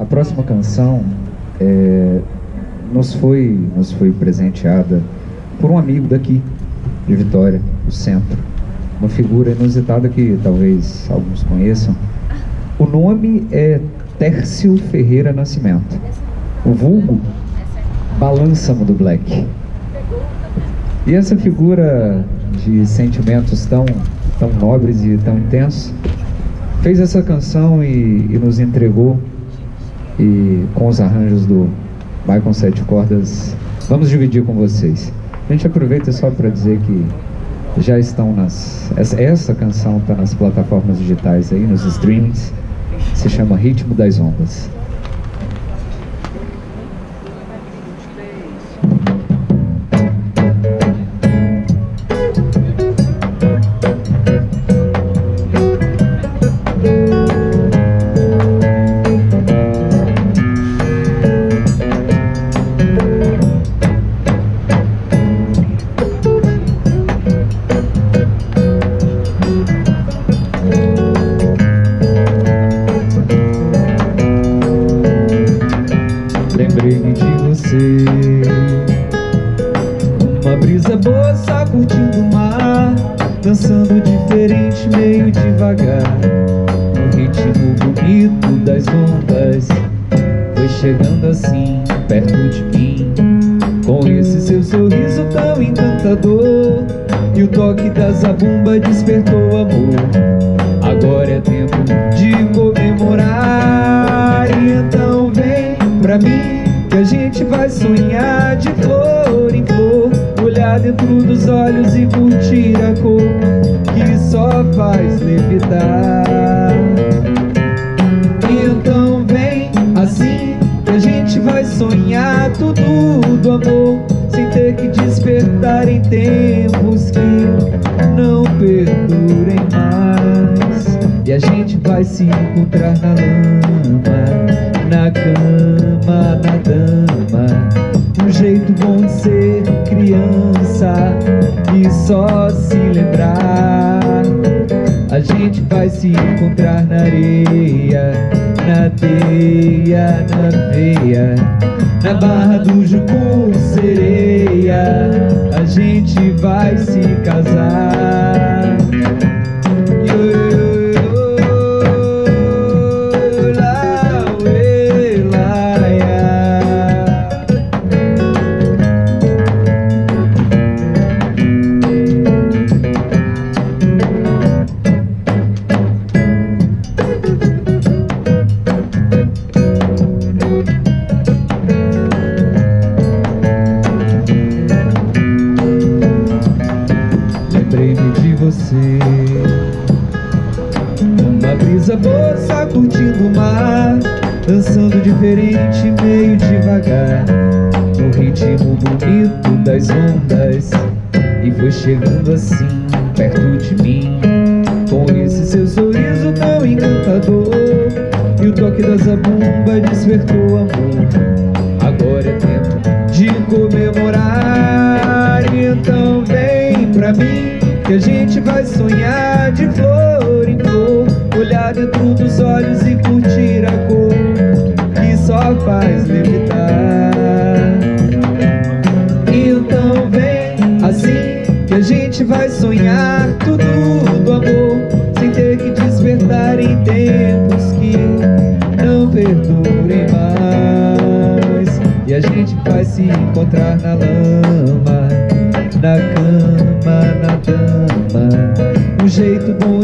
A próxima canção é, nos, foi, nos foi presenteada por um amigo daqui, de Vitória, do centro. Uma figura inusitada que talvez alguns conheçam. O nome é Tércio Ferreira Nascimento. O vulgo Balança-mo do Black. E essa figura de sentimentos tão, tão nobres e tão intensos fez essa canção e, e nos entregou e com os arranjos do Michael Sete Cordas vamos dividir com vocês. A gente aproveita só para dizer que já estão nas essa, essa canção está nas plataformas digitais aí nos streamings se chama Ritmo das Ondas dançando diferente, meio devagar. No ritmo bonito das ondas Foi chegando assim, perto de mim. Com esse seu sorriso tão encantador E o toque da zabumba despertou amor. Agora é tempo de comemorar. E então vem pra mim que a gente vai sonhar de flor olhar dentro dos olhos e curtir a cor que só faz levitar. Então vem assim que a gente vai sonhar tudo do amor sem ter que despertar em tempos que não perdurem mais. E a gente vai se encontrar na lama. só se lembrar. A gente vai se encontrar na areia Na teia, na veia Na barra do Jucu. Brisa boa, sacudindo o mar Dançando diferente, meio devagar No ritmo bonito das ondas. E foi chegando assim, perto de mim. Com esse seu sorriso tão encantador E o toque da zabumba despertou amor. Agora é tempo de comemorar. Então vem pra mim que a gente vai sonhar de flor dentro dos olhos e curtir a cor que só faz levitar. Então vem assim que a gente vai sonhar tudo do amor sem ter que despertar em tempos que não perdurem mais. E a gente vai se encontrar na lama, na cama, na dama, um jeito bom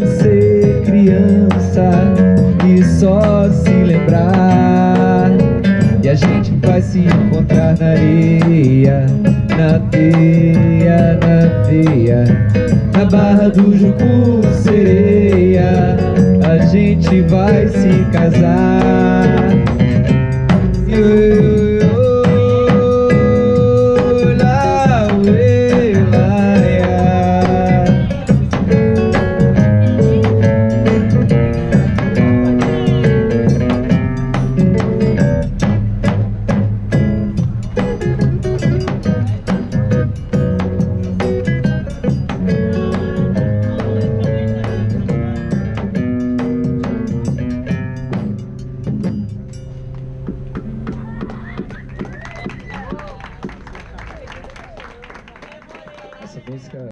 se encontrar na areia Na teia, na teia Na barra do Jucu, sereia A gente vai se casar yeah.